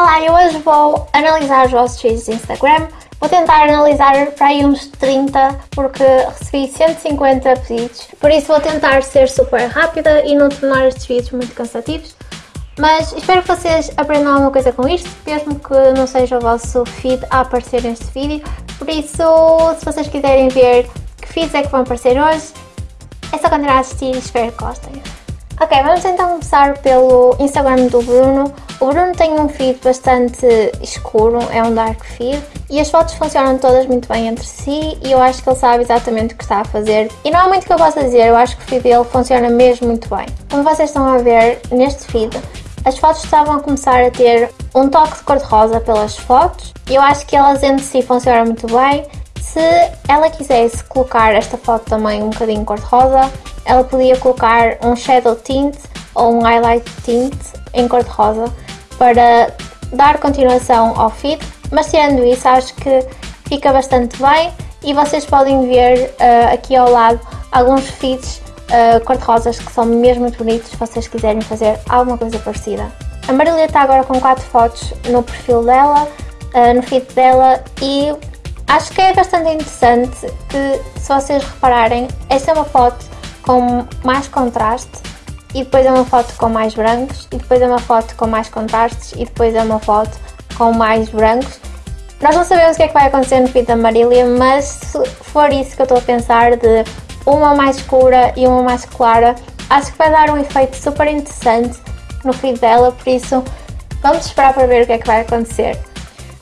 Olá, eu hoje vou analisar os vossos feeds de Instagram. Vou tentar analisar para aí uns 30, porque recebi 150 pedidos. Por isso vou tentar ser super rápida e não tornar estes vídeos muito cansativos. Mas espero que vocês aprendam alguma coisa com isto, mesmo que não seja o vosso feed a aparecer neste vídeo. Por isso, se vocês quiserem ver que feeds é que vão aparecer hoje, é só continuar a assistir e espero que gostem. Ok, vamos então começar pelo Instagram do Bruno. O Bruno tem um feed bastante escuro, é um dark feed, e as fotos funcionam todas muito bem entre si e eu acho que ele sabe exatamente o que está a fazer. E não há muito que eu possa dizer, eu acho que o feed dele funciona mesmo muito bem. Como vocês estão a ver neste feed, as fotos estavam a começar a ter um toque de cor-de-rosa pelas fotos e eu acho que elas entre si funcionam muito bem. Se ela quisesse colocar esta foto também um bocadinho cor-de-rosa, ela podia colocar um shadow tint ou um highlight tint em cor-de-rosa para dar continuação ao feed, mas tirando isso acho que fica bastante bem e vocês podem ver uh, aqui ao lado alguns feeds uh, cor-de-rosas que são mesmo muito bonitos se vocês quiserem fazer alguma coisa parecida. A Marília está agora com 4 fotos no perfil dela, uh, no feed dela e acho que é bastante interessante que se vocês repararem, esta é uma foto com mais contraste e depois é uma foto com mais brancos e depois é uma foto com mais contrastes e depois é uma foto com mais brancos. Nós não sabemos o que é que vai acontecer no feed da Marília, mas se for isso que eu estou a pensar de uma mais escura e uma mais clara, acho que vai dar um efeito super interessante no feed dela, por isso vamos esperar para ver o que é que vai acontecer.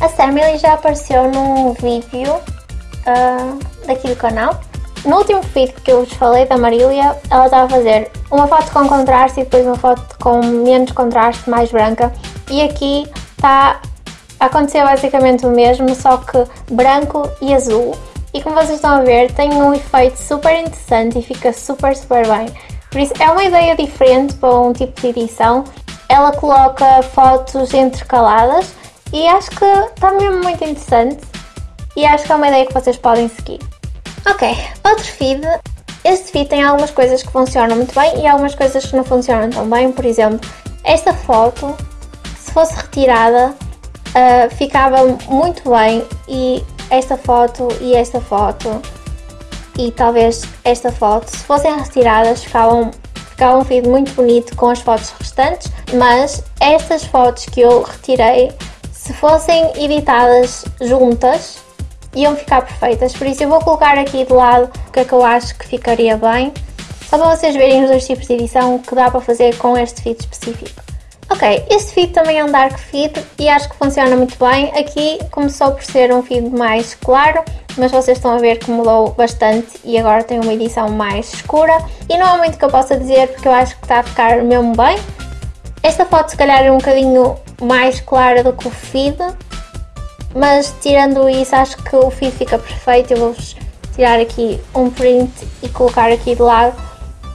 A Sammy já apareceu num vídeo uh, daqui do canal no último feed que eu vos falei da Marília, ela estava a fazer uma foto com contraste e depois uma foto com menos contraste, mais branca. E aqui está a acontecer basicamente o mesmo, só que branco e azul. E como vocês estão a ver, tem um efeito super interessante e fica super, super bem. Por isso, é uma ideia diferente para um tipo de edição. Ela coloca fotos intercaladas e acho que está mesmo muito interessante. E acho que é uma ideia que vocês podem seguir. Ok, outro feed. Este feed tem algumas coisas que funcionam muito bem e algumas coisas que não funcionam tão bem. Por exemplo, esta foto, se fosse retirada, uh, ficava muito bem e esta foto e esta foto e talvez esta foto, se fossem retiradas, ficavam, ficava um feed muito bonito com as fotos restantes, mas estas fotos que eu retirei, se fossem editadas juntas, iam ficar perfeitas, por isso eu vou colocar aqui de lado o que é que eu acho que ficaria bem, só para vocês verem os dois tipos de edição que dá para fazer com este feed específico. Ok, este feed também é um dark feed e acho que funciona muito bem. Aqui começou por ser um feed mais claro, mas vocês estão a ver que mudou bastante e agora tem uma edição mais escura. E não há muito que eu possa dizer porque eu acho que está a ficar mesmo bem. Esta foto se calhar é um bocadinho mais clara do que o feed, mas tirando isso acho que o feed fica perfeito, eu vou-vos tirar aqui um print e colocar aqui de lado.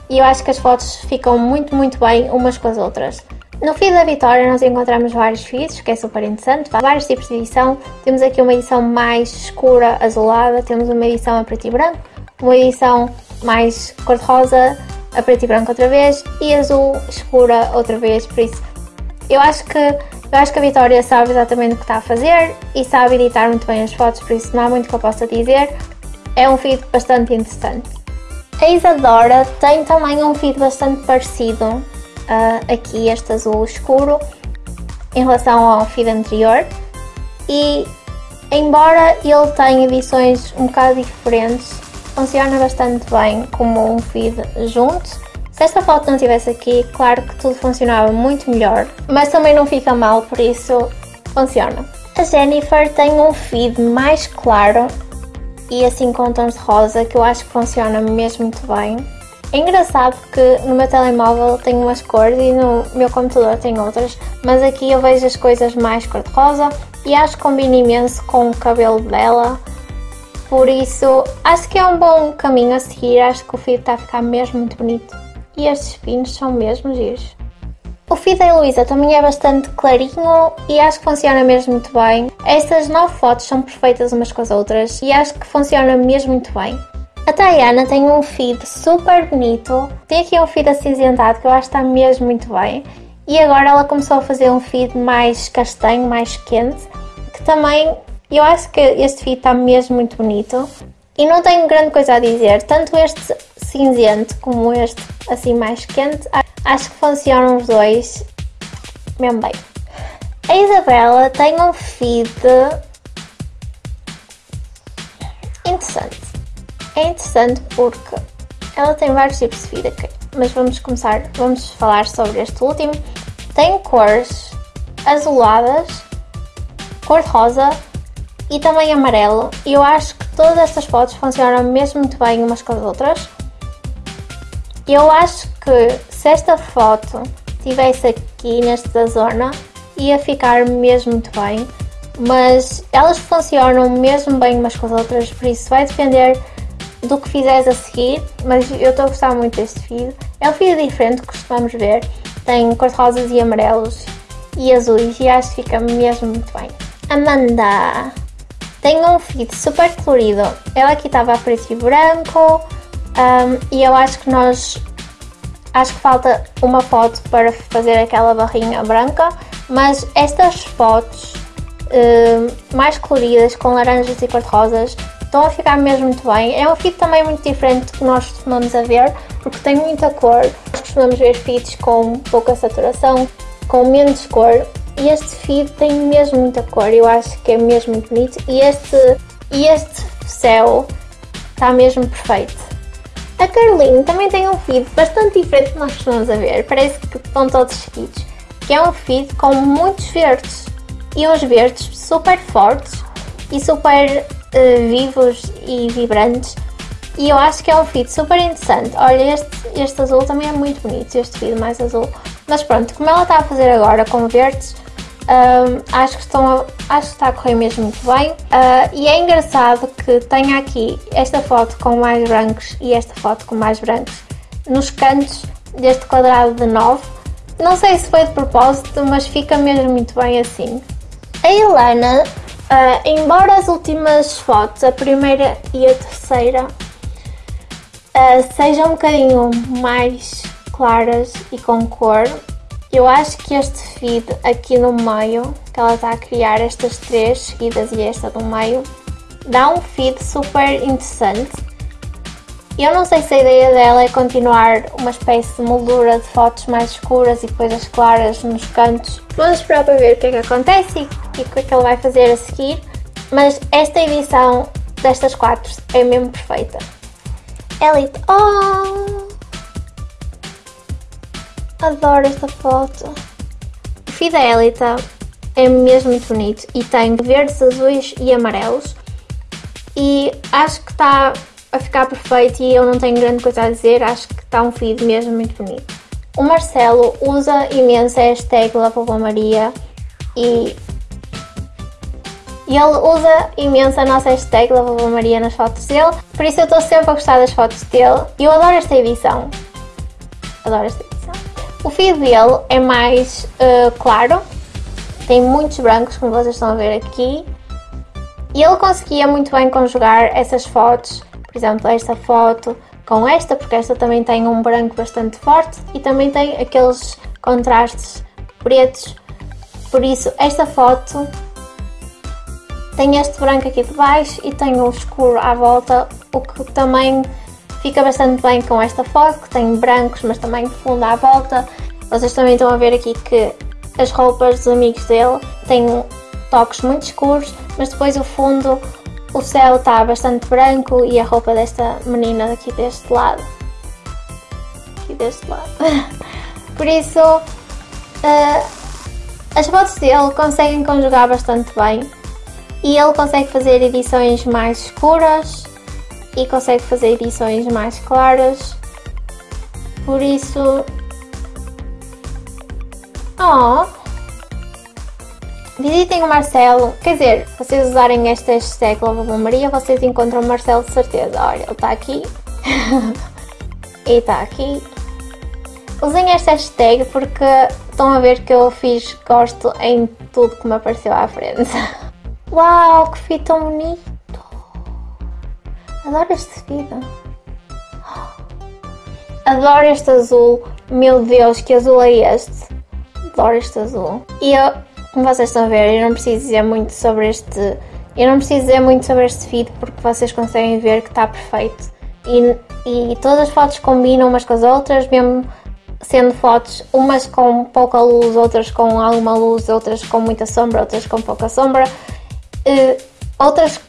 E eu acho que as fotos ficam muito muito bem umas com as outras. No feed da Vitória nós encontramos vários feeds, que é super interessante, vários tipos de edição. Temos aqui uma edição mais escura, azulada, temos uma edição a preto e branco, uma edição mais cor-de-rosa, a preto e branco outra vez e azul escura outra vez, por isso eu acho que eu acho que a Vitória sabe exatamente o que está a fazer e sabe editar muito bem as fotos, por isso não há muito que eu possa dizer. É um feed bastante interessante. A Isadora tem também um feed bastante parecido uh, aqui, este azul escuro, em relação ao feed anterior. E embora ele tenha edições um bocado diferentes, funciona bastante bem como um feed junto se esta foto não estivesse aqui, claro que tudo funcionava muito melhor, mas também não fica mal, por isso funciona. A Jennifer tem um feed mais claro e assim com tons de rosa que eu acho que funciona mesmo muito bem. É engraçado que no meu telemóvel tem umas cores e no meu computador tem outras, mas aqui eu vejo as coisas mais cor-de-rosa e acho que combina imenso com o cabelo dela. Por isso, acho que é um bom caminho a seguir, acho que o feed está a ficar mesmo muito bonito e estes pinos são mesmo giros. O feed da Heloísa também é bastante clarinho e acho que funciona mesmo muito bem. Estas nove fotos são perfeitas umas com as outras e acho que funciona mesmo muito bem. A Tayana tem um feed super bonito, tem aqui um feed acinzentado que eu acho que está mesmo muito bem E agora ela começou a fazer um feed mais castanho, mais quente, que também eu acho que este feed está mesmo muito bonito. E não tenho grande coisa a dizer, tanto este cinzento como este assim mais quente, acho que funcionam os dois mesmo bem. A Isabela tem um feed interessante. É interessante porque ela tem vários tipos de feed aqui, mas vamos começar, vamos falar sobre este último. Tem cores azuladas, cor de rosa e também amarelo. E eu acho que todas estas fotos funcionam mesmo muito bem umas com as outras. Eu acho que se esta foto tivesse aqui nesta zona ia ficar mesmo muito bem, mas elas funcionam mesmo bem umas com as outras, por isso vai depender do que fizeres a seguir, mas eu estou a gostar muito deste feed. É um feed diferente que costumamos ver, tem cores rosas e amarelos e azuis e acho que fica mesmo muito bem. Amanda tem um feed super colorido, ela aqui estava a preto e branco um, e eu acho que nós acho que falta uma foto para fazer aquela barrinha branca, mas estas fotos uh, mais coloridas com laranjas e cor-de-rosas estão a ficar mesmo muito bem. É um feed também muito diferente do que nós costumamos a ver, porque tem muita cor. Nós costumamos ver feeds com pouca saturação, com menos cor, e este feed tem mesmo muita cor, eu acho que é mesmo muito bonito, e este, e este céu está mesmo perfeito. A Caroline também tem um feed bastante diferente do que nós costumamos a ver, parece que estão todos seguidos, que é um feed com muitos verdes, e uns verdes super fortes e super uh, vivos e vibrantes, e eu acho que é um feed super interessante. Olha, este, este azul também é muito bonito, este feed mais azul, mas pronto, como ela está a fazer agora com verdes, um, acho, que estão a, acho que está a correr mesmo muito bem. Uh, e é engraçado que tenha aqui esta foto com mais brancos e esta foto com mais brancos nos cantos deste quadrado de 9. Não sei se foi de propósito, mas fica mesmo muito bem assim. A Helena, uh, embora as últimas fotos, a primeira e a terceira, uh, sejam um bocadinho mais claras e com cor, eu acho que este feed aqui no meio, que ela está a criar estas três seguidas e esta do meio, dá um feed super interessante. Eu não sei se a ideia dela é continuar uma espécie de moldura de fotos mais escuras e coisas claras nos cantos. Vamos esperar para ver o que é que acontece e o que é que ela vai fazer a seguir. Mas esta edição destas quatro é mesmo perfeita. Elite, oh! Adoro esta foto. O Fidelita é mesmo muito bonito e tem verdes, azuis e amarelos. E acho que está a ficar perfeito e eu não tenho grande coisa a dizer, acho que está um feed mesmo muito bonito. O Marcelo usa imenso a hashtag Maria e, e ele usa imenso a nossa hashtag Maria nas fotos dele, por isso eu estou sempre a gostar das fotos dele e eu adoro esta edição. Adoro esta edição. O feed dele é mais uh, claro, tem muitos brancos, como vocês estão a ver aqui. E ele conseguia muito bem conjugar essas fotos, por exemplo, esta foto com esta, porque esta também tem um branco bastante forte e também tem aqueles contrastes pretos. Por isso, esta foto tem este branco aqui de baixo e tem o escuro à volta, o que também Fica bastante bem com esta foto, que tem brancos, mas também fundo à volta. Vocês também estão a ver aqui que as roupas dos amigos dele têm toques muito escuros, mas depois o fundo, o céu está bastante branco e a roupa desta menina aqui deste lado. Aqui deste lado. Por isso, uh, as fotos dele conseguem conjugar bastante bem e ele consegue fazer edições mais escuras e consegue fazer edições mais claras. Por isso. Oh! Visitem o Marcelo. Quer dizer, vocês usarem esta hashtag Louva Maria, vocês encontram o Marcelo de certeza. Olha, ele está aqui. e está aqui. Usem esta hashtag porque estão a ver que eu fiz gosto em tudo que me apareceu à frente. Uau, que fita tão bonito! Adoro este vestido. Adoro este azul. Meu Deus, que azul é este? adoro este azul. E eu, como vocês estão a ver, eu não preciso dizer muito sobre este... Eu não preciso dizer muito sobre este feed porque vocês conseguem ver que está perfeito. E, e todas as fotos combinam umas com as outras, mesmo sendo fotos umas com pouca luz, outras com alguma luz, outras com muita sombra, outras com pouca sombra, uh, outras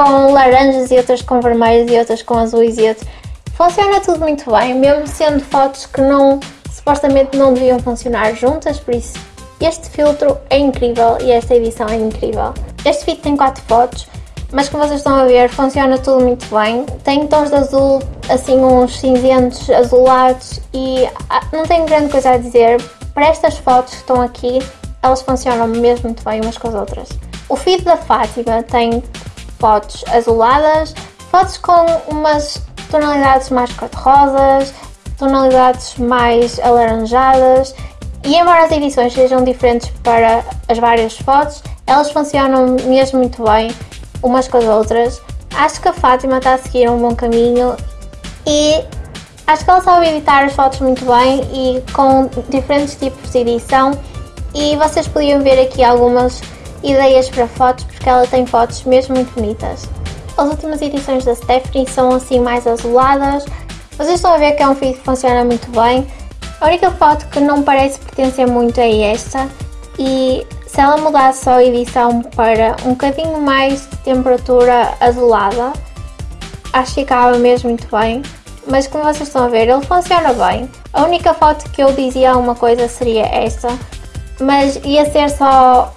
com laranjas e outras com vermelhos e outras com azuis e outras. Funciona tudo muito bem, mesmo sendo fotos que não supostamente não deviam funcionar juntas, por isso este filtro é incrível e esta edição é incrível. Este feed tem 4 fotos, mas como vocês estão a ver, funciona tudo muito bem. Tem tons de azul, assim uns cinzentos azulados e ah, não tenho grande coisa a dizer. Para estas fotos que estão aqui, elas funcionam mesmo muito bem umas com as outras. O feed da Fátima tem fotos azuladas, fotos com umas tonalidades mais cor-de-rosas, tonalidades mais alaranjadas e embora as edições sejam diferentes para as várias fotos, elas funcionam mesmo muito bem umas com as outras. Acho que a Fátima está a seguir um bom caminho e acho que ela sabe editar as fotos muito bem e com diferentes tipos de edição e vocês podiam ver aqui algumas ideias para fotos porque ela tem fotos mesmo muito bonitas. As últimas edições da Stephanie são assim mais azuladas, vocês estão a ver que é um fio que funciona muito bem. A única foto que não parece pertencer muito é esta e se ela mudasse só a edição para um bocadinho mais de temperatura azulada, acho que ficava mesmo muito bem. Mas como vocês estão a ver, ele funciona bem. A única foto que eu dizia uma coisa seria esta, mas ia ser só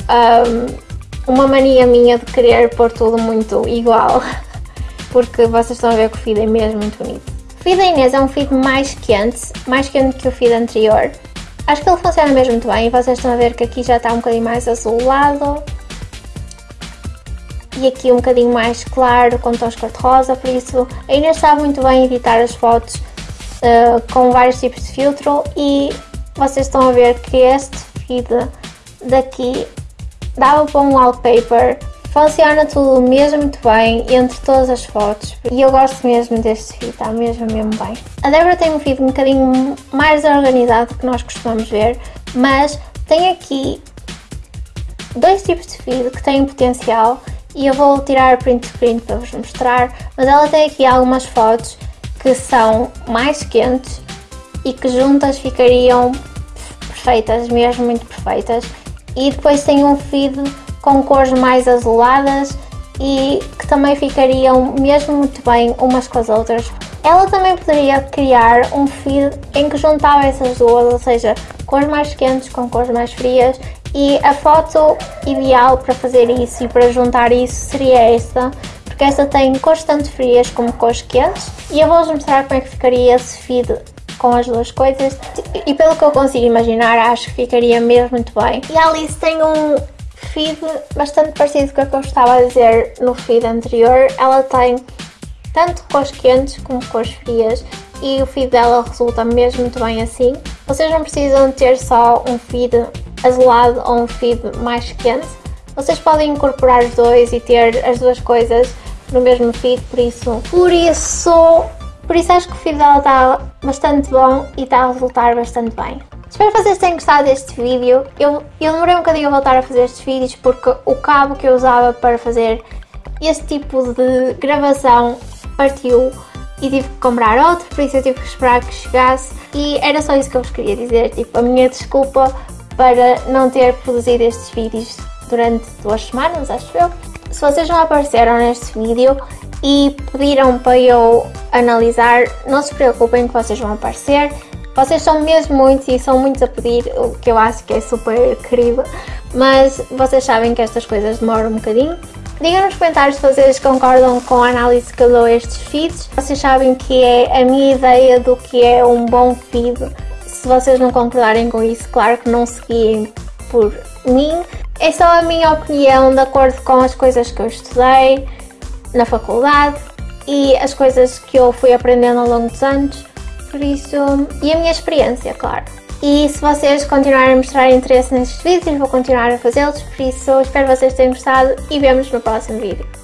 um, uma mania minha de querer pôr tudo muito igual, porque vocês estão a ver que o feed é mesmo muito bonito. O feed da Inês é um feed mais quente, mais quente que o feed anterior, Acho que ele funciona mesmo muito bem e vocês estão a ver que aqui já está um bocadinho mais azulado. E aqui um bocadinho mais claro com tons cor-de-rosa, por isso ainda está muito bem editar as fotos uh, com vários tipos de filtro e vocês estão a ver que este feed daqui dava para um wallpaper Funciona tudo mesmo muito bem entre todas as fotos e eu gosto mesmo deste feed, está mesmo mesmo bem. A Débora tem um feed um bocadinho mais organizado que nós costumamos ver, mas tem aqui dois tipos de feed que têm potencial e eu vou tirar print screen para vos mostrar, mas ela tem aqui algumas fotos que são mais quentes e que juntas ficariam perfeitas, mesmo muito perfeitas. E depois tem um feed com cores mais azuladas e que também ficariam mesmo muito bem umas com as outras. Ela também poderia criar um feed em que juntava essas duas, ou seja, cores mais quentes com cores mais frias e a foto ideal para fazer isso e para juntar isso seria esta, porque esta tem cores tanto frias como cores quentes e eu vou-vos mostrar como é que ficaria esse feed com as duas coisas e pelo que eu consigo imaginar acho que ficaria mesmo muito bem. E a Alice tem um, feed bastante parecido com o que eu estava a dizer no feed anterior. Ela tem tanto cores quentes como cores frias e o feed dela resulta mesmo muito bem assim. Vocês não precisam ter só um feed azulado ou um feed mais quente. Vocês podem incorporar os dois e ter as duas coisas no mesmo feed, por isso... Por isso... Por isso acho que o feed dela está bastante bom e está a resultar bastante bem. Espero que vocês tenham gostado deste vídeo. Eu, eu demorei um bocadinho a voltar a fazer estes vídeos porque o cabo que eu usava para fazer este tipo de gravação partiu e tive que comprar outro, por isso eu tive que esperar que chegasse e era só isso que eu vos queria dizer, tipo, a minha desculpa para não ter produzido estes vídeos durante duas semanas, acho eu. Se vocês não apareceram neste vídeo e pediram para eu analisar, não se preocupem que vocês vão aparecer. Vocês são mesmo muitos e são muitos a pedir, o que eu acho que é super querido, mas vocês sabem que estas coisas demoram um bocadinho. Digam nos comentários se vocês concordam com a análise que eu dou a estes feeds. Vocês sabem que é a minha ideia do que é um bom feed. Se vocês não concordarem com isso, claro que não seguiem por mim. É só a minha opinião de acordo com as coisas que eu estudei na faculdade e as coisas que eu fui aprendendo ao longo dos anos por isso, e a minha experiência, claro. E se vocês continuarem a mostrar interesse nestes vídeos, vou continuar a fazê-los, por isso espero que vocês tenham gostado e vemos no próximo vídeo.